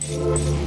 Música